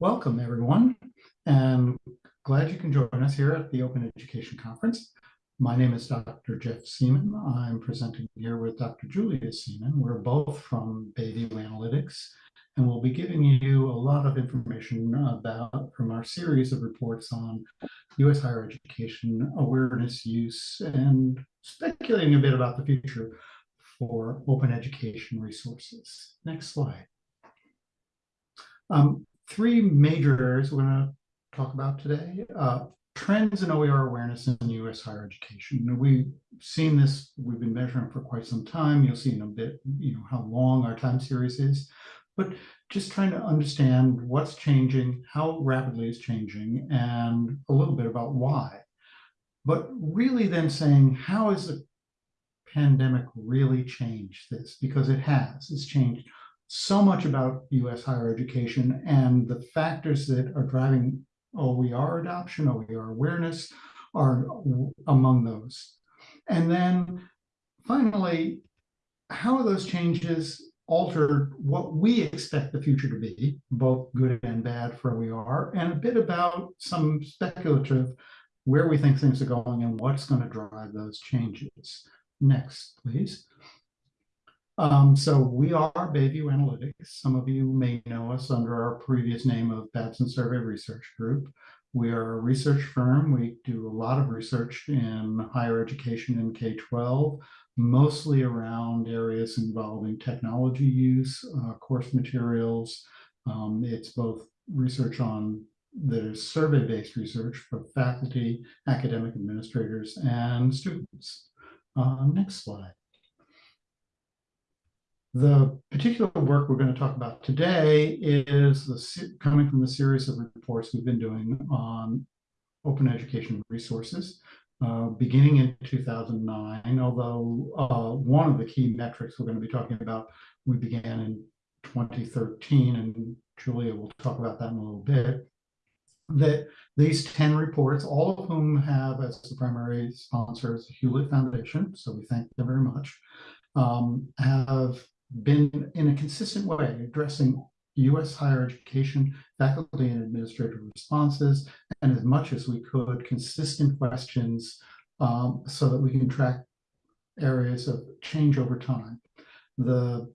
Welcome, everyone, and glad you can join us here at the Open Education Conference. My name is Dr. Jeff Seaman. I'm presenting here with Dr. Julia Seaman. We're both from Bayview Analytics, and we'll be giving you a lot of information about from our series of reports on U.S. higher education awareness use and speculating a bit about the future for open education resources. Next slide. Um, three major areas we're going to talk about today. Uh, trends in OER awareness in U.S. higher education. We've seen this, we've been measuring for quite some time. You'll see in a bit, you know, how long our time series is. But just trying to understand what's changing, how rapidly it's changing, and a little bit about why. But really then saying, how has the pandemic really changed this? Because it has. It's changed so much about US higher education and the factors that are driving OER adoption, OER awareness are among those. And then finally, how those changes altered what we expect the future to be, both good and bad for OER, and a bit about some speculative where we think things are going and what's going to drive those changes. Next, please. Um, so we are Bayview Analytics. Some of you may know us under our previous name of Babson Survey Research Group. We are a research firm. We do a lot of research in higher education and K-12, mostly around areas involving technology use, uh, course materials. Um, it's both research on that is survey-based research for faculty, academic administrators, and students. Uh, next slide. The particular work we're going to talk about today is the, coming from the series of reports we've been doing on open education resources, uh, beginning in 2009, although uh, one of the key metrics we're going to be talking about, we began in 2013, and Julia will talk about that in a little bit, that these 10 reports, all of whom have as the primary sponsors Hewlett Foundation, so we thank them very much, um, have been in a consistent way addressing U.S. higher education faculty and administrative responses, and as much as we could, consistent questions um, so that we can track areas of change over time. The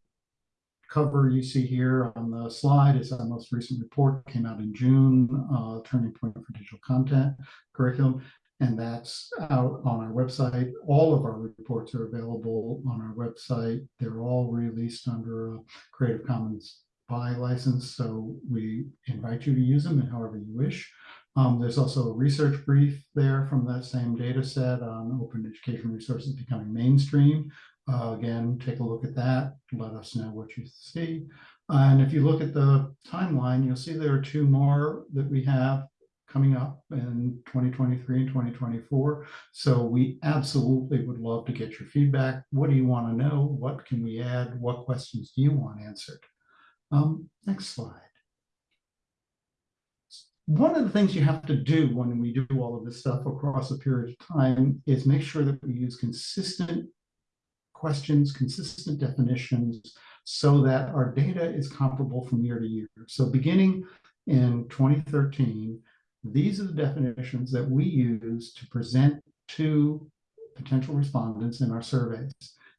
cover you see here on the slide is our most recent report, came out in June, uh, Turning Point for Digital Content Curriculum and that's out on our website. All of our reports are available on our website. They're all released under a Creative Commons by license, so we invite you to use them in however you wish. Um, there's also a research brief there from that same data set on open education resources becoming mainstream. Uh, again, take a look at that. Let us know what you see. And if you look at the timeline, you'll see there are two more that we have coming up in 2023 and 2024. So we absolutely would love to get your feedback. What do you want to know? What can we add? What questions do you want answered? Um, next slide. One of the things you have to do when we do all of this stuff across a period of time is make sure that we use consistent questions, consistent definitions, so that our data is comparable from year to year. So beginning in 2013, these are the definitions that we use to present to potential respondents in our surveys.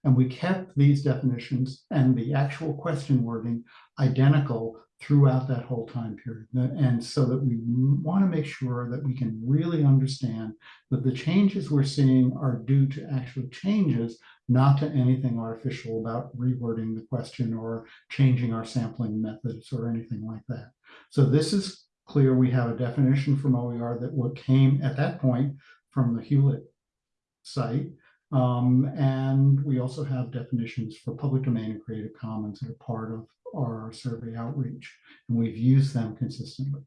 And we kept these definitions and the actual question wording identical throughout that whole time period. And so that we want to make sure that we can really understand that the changes we're seeing are due to actual changes, not to anything artificial about rewording the question or changing our sampling methods or anything like that. So this is clear we have a definition from OER that what came at that point from the Hewlett site. Um, and we also have definitions for public domain and Creative Commons that are part of our survey outreach, and we've used them consistently.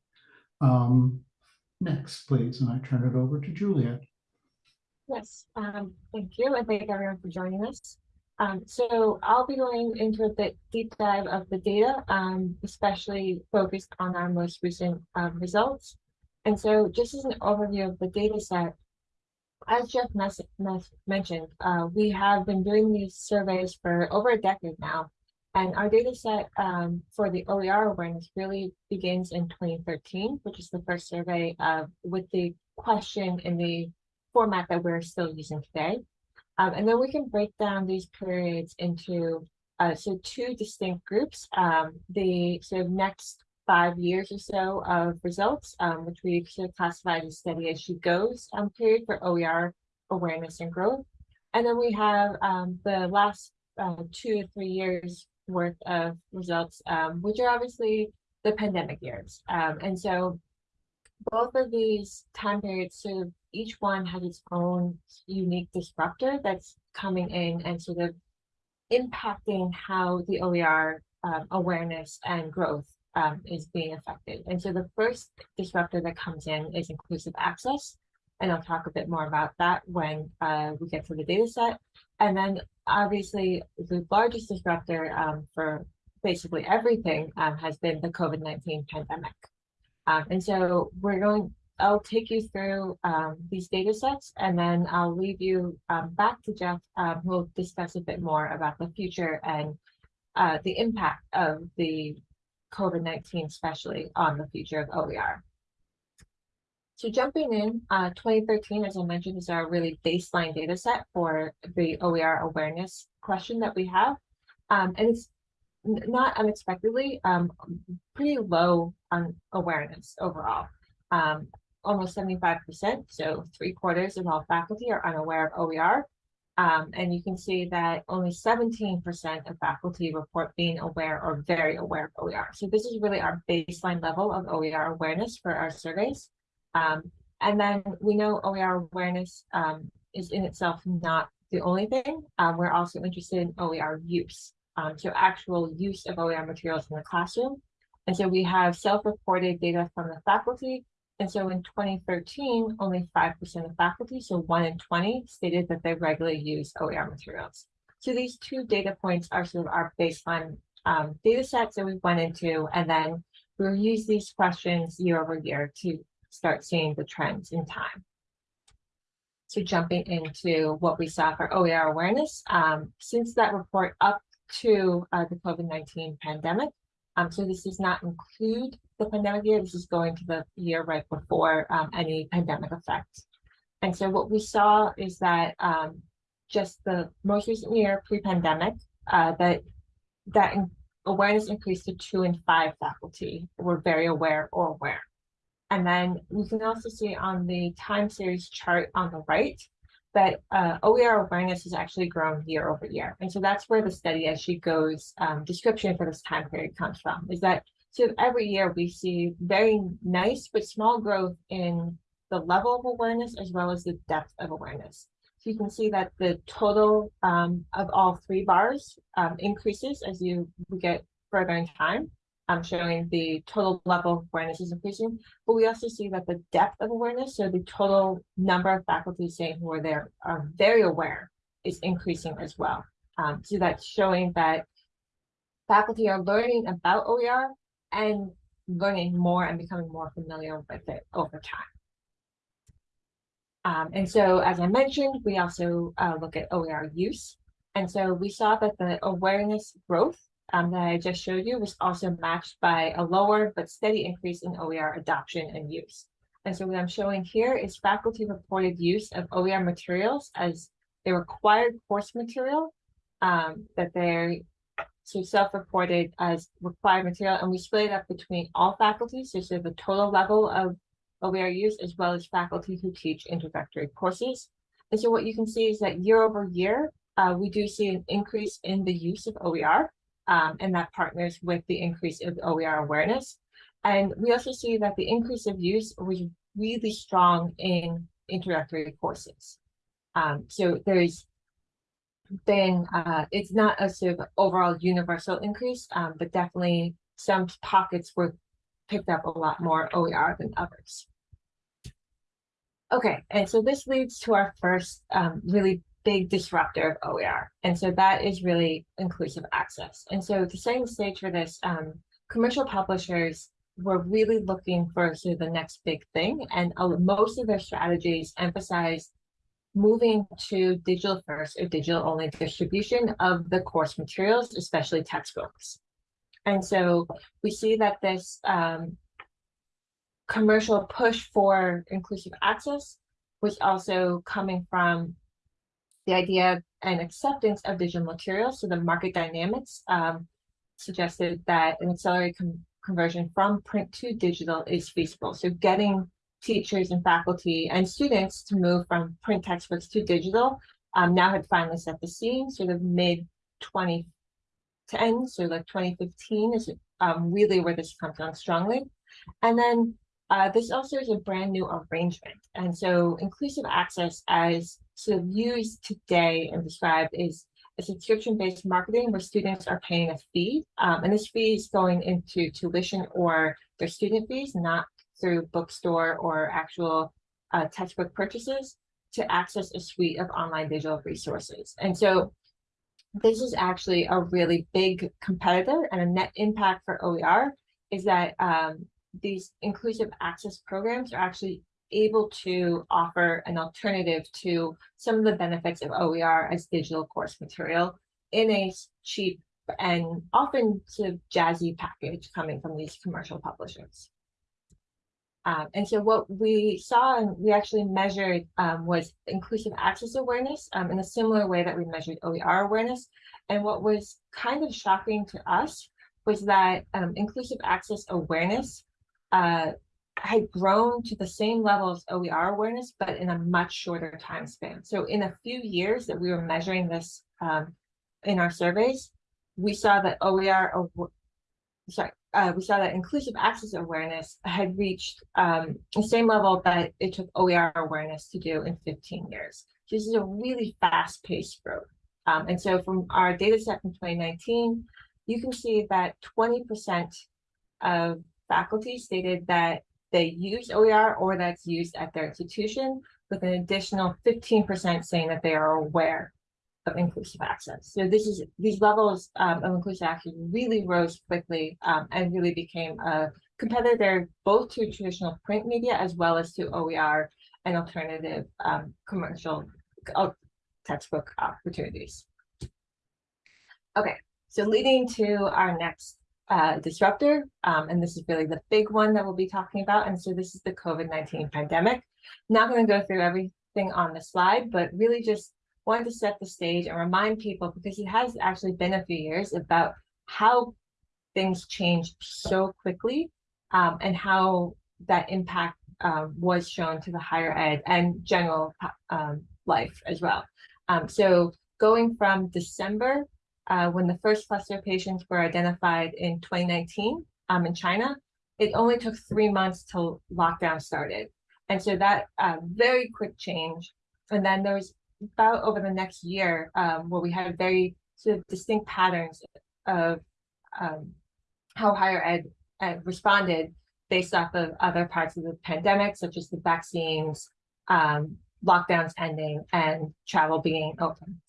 Um, next, please, and I turn it over to Julia. Yes, um, thank you, and thank everyone for joining us. Um, so I'll be going into a bit deep dive of the data, um, especially focused on our most recent um, results. And so just as an overview of the data set, as Jeff mentioned, uh, we have been doing these surveys for over a decade now. And our data set um, for the OER awareness really begins in 2013, which is the first survey uh, with the question in the format that we're still using today. Um, and then we can break down these periods into uh, so two distinct groups. Um, the sort of next five years or so of results, um, which we sort of classified as steady as she goes um, period for OER awareness and growth. And then we have um, the last uh, two or three years worth of results, um, which are obviously the pandemic years. And so both of these time periods sort of each one has its own unique disruptor that's coming in and sort of impacting how the OER um, awareness and growth um, is being affected. And so the first disruptor that comes in is inclusive access. And I'll talk a bit more about that when uh, we get to the data set. And then obviously the largest disruptor um, for basically everything um, has been the COVID-19 pandemic. Um, and so we're going, I'll take you through um, these data sets and then I'll leave you um, back to Jeff, um, who will discuss a bit more about the future and uh, the impact of the COVID-19, especially on the future of OER. So jumping in, uh, 2013, as I mentioned, is our really baseline data set for the OER awareness question that we have. Um, and it's not unexpectedly um, pretty low on awareness overall. Um, almost 75%, so three quarters of all faculty are unaware of OER. Um, and you can see that only 17% of faculty report being aware or very aware of OER. So this is really our baseline level of OER awareness for our surveys. Um, and then we know OER awareness um, is in itself not the only thing. Um, we're also interested in OER use, um, so actual use of OER materials in the classroom. And so we have self-reported data from the faculty. And so in 2013, only 5% of faculty, so one in 20, stated that they regularly use OER materials. So these two data points are sort of our baseline um, data sets that we went into, and then we'll use these questions year over year to start seeing the trends in time. So jumping into what we saw for OER awareness, um, since that report up to uh, the COVID-19 pandemic, um, so this does not include the pandemic year, this is going to the year right before um, any pandemic effects. And so what we saw is that um, just the most recent year pre-pandemic, uh, that that awareness increased to two in five faculty were very aware or aware. And then we can also see on the time series chart on the right that uh, OER awareness has actually grown year over year. And so that's where the study as she goes um, description for this time period comes from, is that so every year we see very nice but small growth in the level of awareness as well as the depth of awareness. So you can see that the total um, of all three bars um, increases as you get further in time um, showing the total level of awareness is increasing, but we also see that the depth of awareness, so the total number of faculty saying who are there are very aware is increasing as well. Um, so that's showing that faculty are learning about OER and learning more and becoming more familiar with it over time. Um, and so, as I mentioned, we also uh, look at OER use. And so we saw that the awareness growth um, that I just showed you was also matched by a lower but steady increase in OER adoption and use. And so what I'm showing here is faculty reported use of OER materials as a required course material um, that they're so self-reported as required material, and we split it up between all faculty, so, so the total level of OER use, as well as faculty who teach introductory courses. And so what you can see is that year over year, uh, we do see an increase in the use of OER um, and that partners with the increase of OER awareness. And we also see that the increase of use was really strong in introductory courses. Um, so there's been, uh, it's not a sort of overall universal increase, um, but definitely some pockets were picked up a lot more OER than others. Okay, and so this leads to our first um, really big disruptor of OER. And so that is really inclusive access. And so the setting stage for this, um, commercial publishers were really looking for sort of the next big thing. And uh, most of their strategies emphasize moving to digital first or digital only distribution of the course materials, especially textbooks. And so we see that this um, commercial push for inclusive access was also coming from the idea and acceptance of digital materials. So the market dynamics um, suggested that an accelerated conversion from print to digital is feasible. So getting teachers and faculty and students to move from print textbooks to digital um, now had finally set the scene, sort of mid 2010, so like 2015 is um, really where this comes on strongly. And then uh, this also is a brand new arrangement. And so inclusive access as sort of used today and described is a subscription-based marketing where students are paying a fee. Um, and this fee is going into tuition or their student fees, not through bookstore or actual uh, textbook purchases to access a suite of online digital resources. And so this is actually a really big competitor and a net impact for OER is that um, these inclusive access programs are actually able to offer an alternative to some of the benefits of OER as digital course material in a cheap and often sort of jazzy package coming from these commercial publishers. Um, and so what we saw and we actually measured um, was inclusive access awareness um, in a similar way that we measured OER awareness. And what was kind of shocking to us was that um, inclusive access awareness uh, had grown to the same level as OER awareness, but in a much shorter time span. So in a few years that we were measuring this um, in our surveys, we saw that OER, sorry, uh, we saw that inclusive access awareness had reached um, the same level that it took OER awareness to do in 15 years. So this is a really fast-paced growth. Um, and so from our data set from 2019, you can see that 20% of faculty stated that they use OER or that's used at their institution, with an additional 15% saying that they are aware of inclusive access. So this is these levels um, of inclusive access really rose quickly um, and really became a competitor both to traditional print media as well as to OER and alternative um, commercial uh, textbook opportunities. Okay, so leading to our next uh, disruptor, um, and this is really the big one that we'll be talking about. And so this is the COVID-19 pandemic. Not going to go through everything on the slide, but really just wanted to set the stage and remind people, because it has actually been a few years, about how things changed so quickly um, and how that impact uh, was shown to the higher ed and general um, life as well. Um, so going from December uh, when the first cluster of patients were identified in 2019 um, in China, it only took three months till lockdown started. And so that uh, very quick change. And then there was about over the next year um, where we had very sort of distinct patterns of um, how higher ed, ed, responded based off of other parts of the pandemic, such as the vaccines, um, lockdowns ending, and travel being open.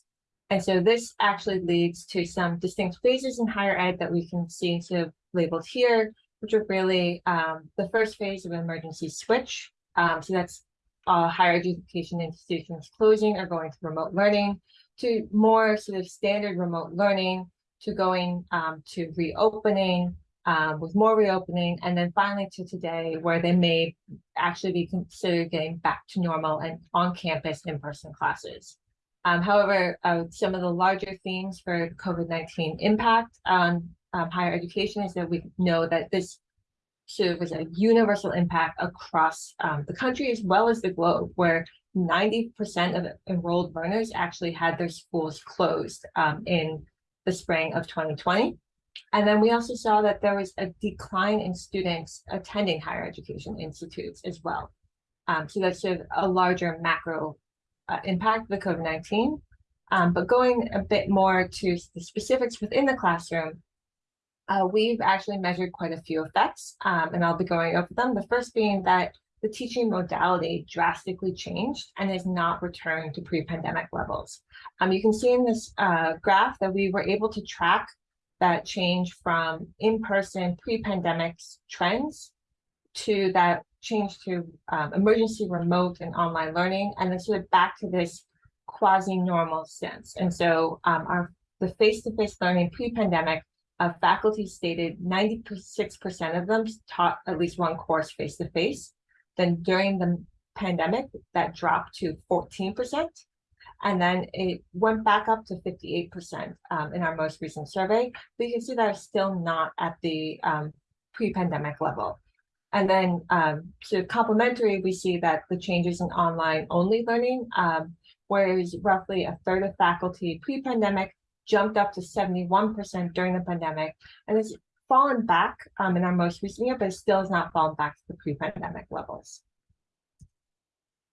And so this actually leads to some distinct phases in higher ed that we can see of labeled here, which are really um, the first phase of emergency switch. Um, so that's uh, higher education institutions closing or going to remote learning, to more sort of standard remote learning, to going um, to reopening, um, with more reopening, and then finally to today, where they may actually be considered getting back to normal and on-campus in-person classes. Um, however, uh, some of the larger themes for COVID-19 impact on um, higher education is that we know that this of was a universal impact across um, the country as well as the globe, where 90% of enrolled learners actually had their schools closed um, in the spring of 2020. And then we also saw that there was a decline in students attending higher education institutes as well. Um, so that's sort of a larger macro uh, impact the COVID-19. Um, but going a bit more to the specifics within the classroom, uh, we've actually measured quite a few effects, um, and I'll be going over them. The first being that the teaching modality drastically changed and is not returned to pre-pandemic levels. Um, you can see in this uh, graph that we were able to track that change from in-person pre-pandemic trends to that change to um, emergency remote and online learning, and then sort of back to this quasi-normal sense. And so um, our the face-to-face learning pre-pandemic, uh, faculty stated 96% of them taught at least one course face-to-face. Then during the pandemic, that dropped to 14%. And then it went back up to 58% um, in our most recent survey. But you can see that it's still not at the um, pre-pandemic level. And then um, so complementary, we see that the changes in online only learning, um, whereas roughly a third of faculty pre-pandemic jumped up to 71% during the pandemic, and has fallen back um, in our most recent year, but still has not fallen back to the pre-pandemic levels.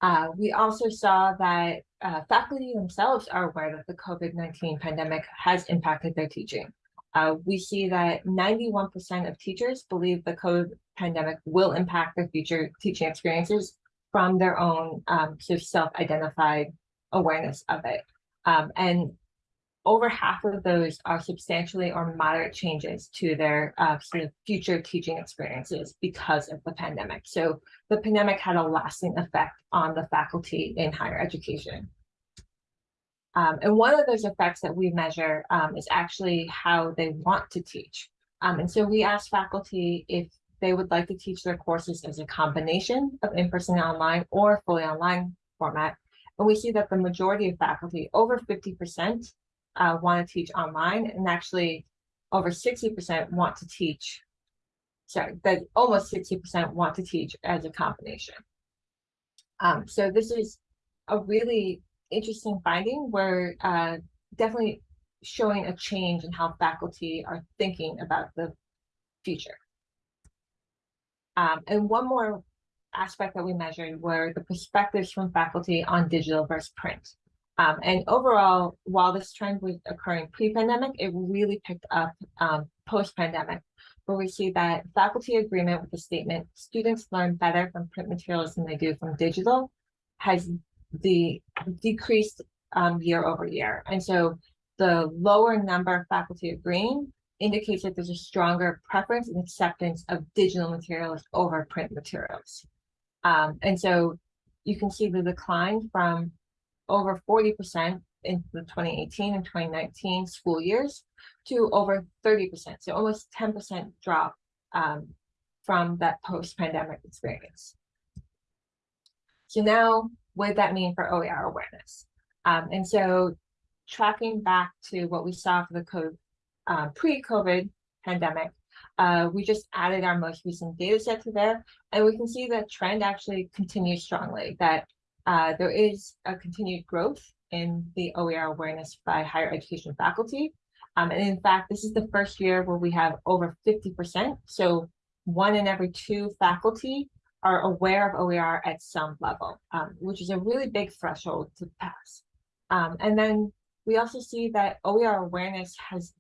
Uh, we also saw that uh, faculty themselves are aware that the COVID-19 pandemic has impacted their teaching. Uh, we see that 91% of teachers believe the COVID pandemic will impact their future teaching experiences from their own um, sort of self-identified awareness of it. Um, and over half of those are substantially or moderate changes to their uh, sort of future teaching experiences because of the pandemic. So the pandemic had a lasting effect on the faculty in higher education. Um, and one of those effects that we measure um, is actually how they want to teach. Um, and so we asked faculty if they would like to teach their courses as a combination of in-person and online or fully online format. And we see that the majority of faculty, over 50%, uh, want to teach online, and actually over 60% want to teach, sorry, that almost 60% want to teach as a combination. Um, so this is a really interesting finding where uh, definitely showing a change in how faculty are thinking about the future. Um, and one more aspect that we measured were the perspectives from faculty on digital versus print. Um, and overall, while this trend was occurring pre-pandemic, it really picked up um, post-pandemic, where we see that faculty agreement with the statement, students learn better from print materials than they do from digital, has the decreased um, year over year. And so the lower number of faculty agreeing indicates that there's a stronger preference and acceptance of digital materials over print materials. Um, and so you can see the decline from over 40% in the 2018 and 2019 school years to over 30%, so almost 10% drop um, from that post-pandemic experience. So now, what did that mean for OER awareness? Um, and so tracking back to what we saw for the COVID, uh, pre-COVID pandemic, uh, we just added our most recent data set to there, and we can see that trend actually continues strongly, that uh, there is a continued growth in the OER awareness by higher education faculty. Um, and in fact, this is the first year where we have over 50%. So one in every two faculty are aware of OER at some level, um, which is a really big threshold to pass. Um, and then we also see that OER awareness has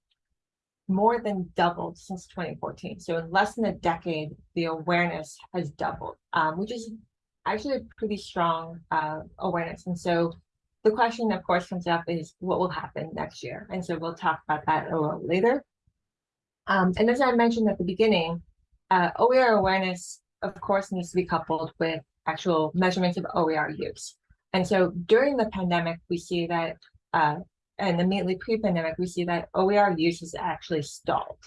more than doubled since 2014. So in less than a decade, the awareness has doubled, um, which is actually a pretty strong uh, awareness. And so the question, of course, comes up is what will happen next year? And so we'll talk about that a little later. Um, and as I mentioned at the beginning, uh, OER awareness, of course, needs to be coupled with actual measurements of OER use. And so during the pandemic, we see that, uh, and immediately pre-pandemic, we see that OER use is actually stalled.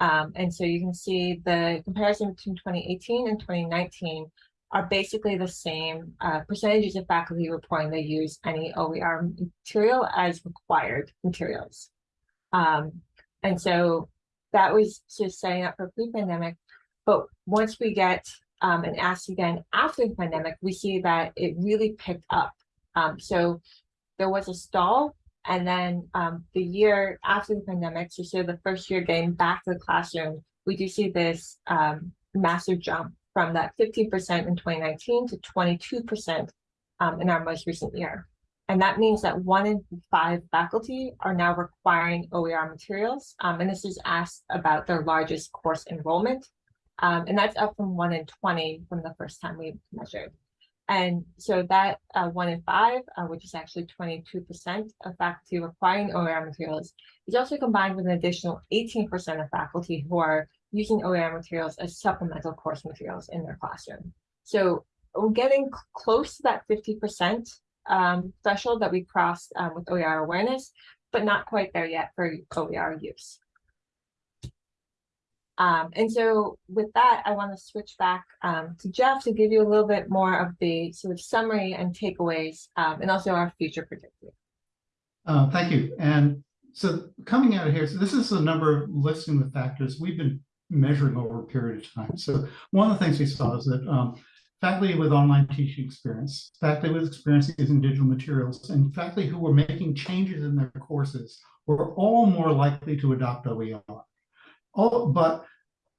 Um, and so you can see the comparison between 2018 and 2019 are basically the same uh, percentages of faculty reporting they use any OER material as required materials. Um, and so that was just setting up for pre-pandemic. But once we get um, and ask again after the pandemic, we see that it really picked up. Um, so there was a stall and then um, the year after the pandemic, so, so the first year getting back to the classroom, we do see this um, massive jump from that 15% in 2019 to 22% um, in our most recent year. And that means that one in five faculty are now requiring OER materials. Um, and this is asked about their largest course enrollment. Um, and that's up from one in 20 from the first time we measured. And so that uh, one in five, uh, which is actually twenty-two percent of faculty requiring OER materials, is also combined with an additional eighteen percent of faculty who are using OER materials as supplemental course materials in their classroom. So we're getting close to that fifty percent um, threshold that we crossed um, with OER awareness, but not quite there yet for OER use. Um, and so with that, I want to switch back um, to Jeff to give you a little bit more of the sort of summary and takeaways um, and also our future predictions. Uh, thank you. And so coming out of here, so this is a number of listing the factors we've been measuring over a period of time. So one of the things we saw is that um, faculty with online teaching experience, faculty with experience using digital materials, and faculty who were making changes in their courses were all more likely to adopt OER. All, but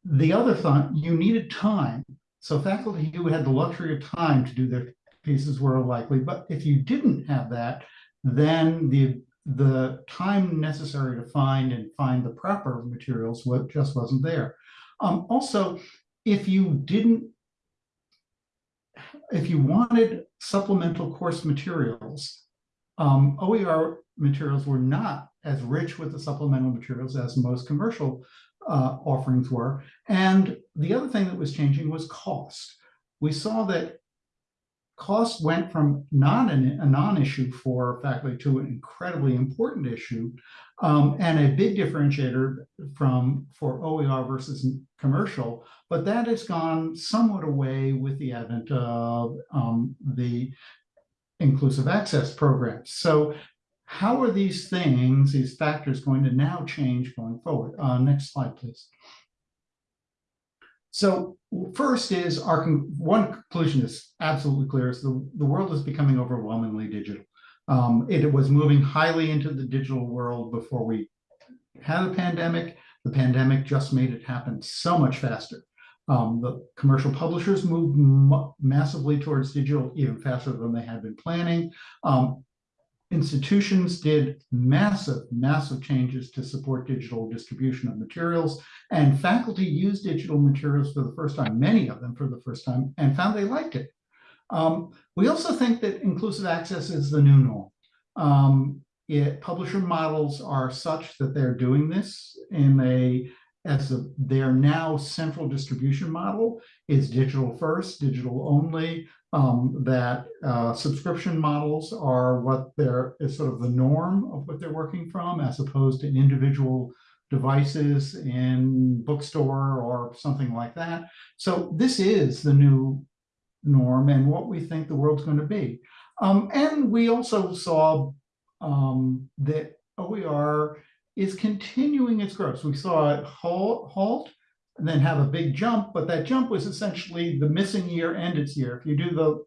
the other thing, you needed time. So faculty who had the luxury of time to do their pieces were likely, but if you didn't have that, then the the time necessary to find and find the proper materials just wasn't there. Um, also, if you didn't, if you wanted supplemental course materials, um, OER materials were not as rich with the supplemental materials as most commercial uh, offerings were. And the other thing that was changing was cost. We saw that cost went from non a non-issue for faculty to an incredibly important issue, um, and a big differentiator from for OER versus commercial. But that has gone somewhat away with the advent of um, the inclusive access programs. So how are these things, these factors going to now change going forward? Uh, next slide, please. So first is our con- one conclusion is absolutely clear is the, the world is becoming overwhelmingly digital. Um, it was moving highly into the digital world before we had a pandemic. The pandemic just made it happen so much faster. Um, the commercial publishers moved massively towards digital even faster than they had been planning. Um, institutions did massive, massive changes to support digital distribution of materials, and faculty used digital materials for the first time, many of them for the first time, and found they liked it. Um, we also think that inclusive access is the new norm. Um, it, publisher models are such that they're doing this in a as a, their now central distribution model is digital first, digital only, um, that uh, subscription models are what they're is sort of the norm of what they're working from, as opposed to individual devices in bookstore or something like that. So this is the new norm and what we think the world's going to be. Um, and we also saw um, that OER is continuing its growth. So we saw it halt, halt and then have a big jump, but that jump was essentially the missing year and its year. If you do the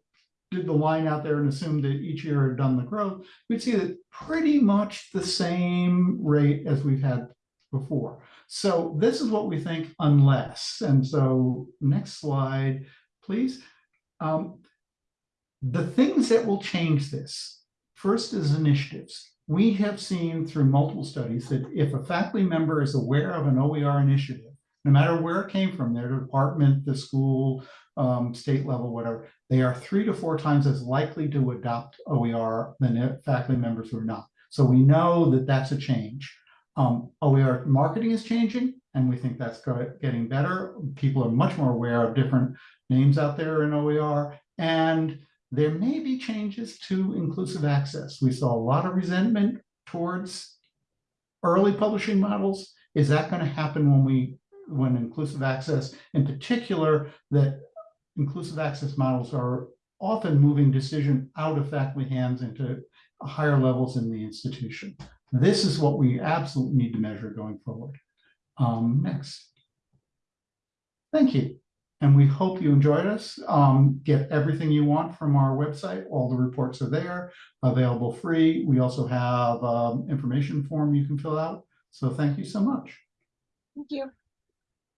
did the line out there and assume that each year had done the growth, we'd see that pretty much the same rate as we've had before. So this is what we think unless, and so next slide, please. Um, the things that will change this, first is initiatives. We have seen through multiple studies that if a faculty member is aware of an OER initiative, no matter where it came from, their department, the school, um, state level, whatever, they are three to four times as likely to adopt OER than faculty members who are not. So we know that that's a change. Um, OER marketing is changing, and we think that's getting better. People are much more aware of different names out there in OER, and there may be changes to inclusive access. We saw a lot of resentment towards early publishing models. Is that going to happen when we when inclusive access, in particular, that inclusive access models are often moving decision out of faculty hands into higher levels in the institution. This is what we absolutely need to measure going forward. Um, next. Thank you. And we hope you enjoyed us. Um, get everything you want from our website. All the reports are there, available free. We also have um, information form you can fill out. So thank you so much. Thank you.